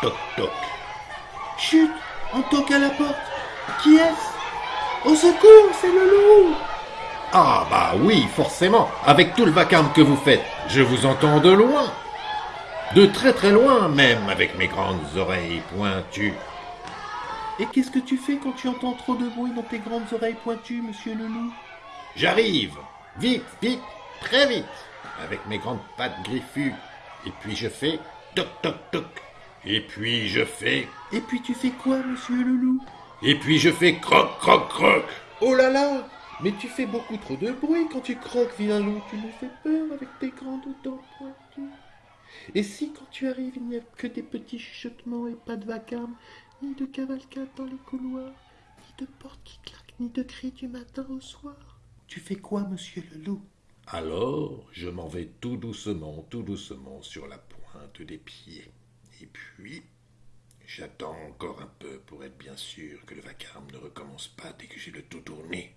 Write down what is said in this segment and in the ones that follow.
toc. Chut On toque à la porte. Qui est-ce? Au secours, c'est le loup Ah bah oui, forcément, avec tout le vacarme que vous faites, je vous entends de loin. De très très loin même, avec mes grandes oreilles pointues. Et qu'est-ce que tu fais quand tu entends trop de bruit dans tes grandes oreilles pointues, monsieur le loup? J'arrive, vite, vite, très vite, avec mes grandes pattes griffues. Et puis je fais toc toc toc. Et puis je fais. Et puis tu fais quoi, monsieur le loup Et puis je fais croc croc croc. Oh là là Mais tu fais beaucoup trop de bruit quand tu croques, vilain loup. Tu me fais peur avec tes grandes dents pointues. Et si quand tu arrives, il n'y a que des petits chuchotements et pas de vacarme, ni de cavalcade dans les couloirs, ni de portes qui claquent, ni de cris du matin au soir Tu fais quoi, monsieur le loup? Alors je m'en vais tout doucement, tout doucement sur la pointe des pieds. Et puis, j'attends encore un peu pour être bien sûr que le vacarme ne recommence pas dès que j'ai le tout tourné.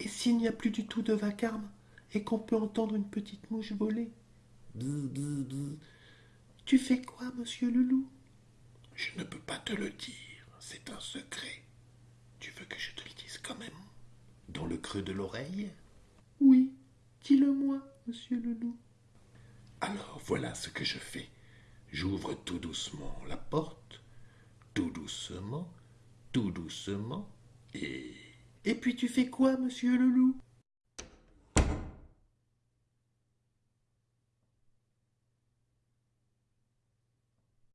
Et s'il n'y a plus du tout de vacarme, et qu'on peut entendre une petite mouche voler? Bzz, bzz, bzz. Tu fais quoi, monsieur le loup Je ne peux pas te le dire, c'est un secret. Tu veux que je te le dise quand même? Dans le creux de l'oreille? Oui, dis-le-moi, monsieur le loup. Alors voilà ce que je fais. J'ouvre tout doucement la porte, tout doucement, tout doucement, et... Et puis tu fais quoi, monsieur le loup?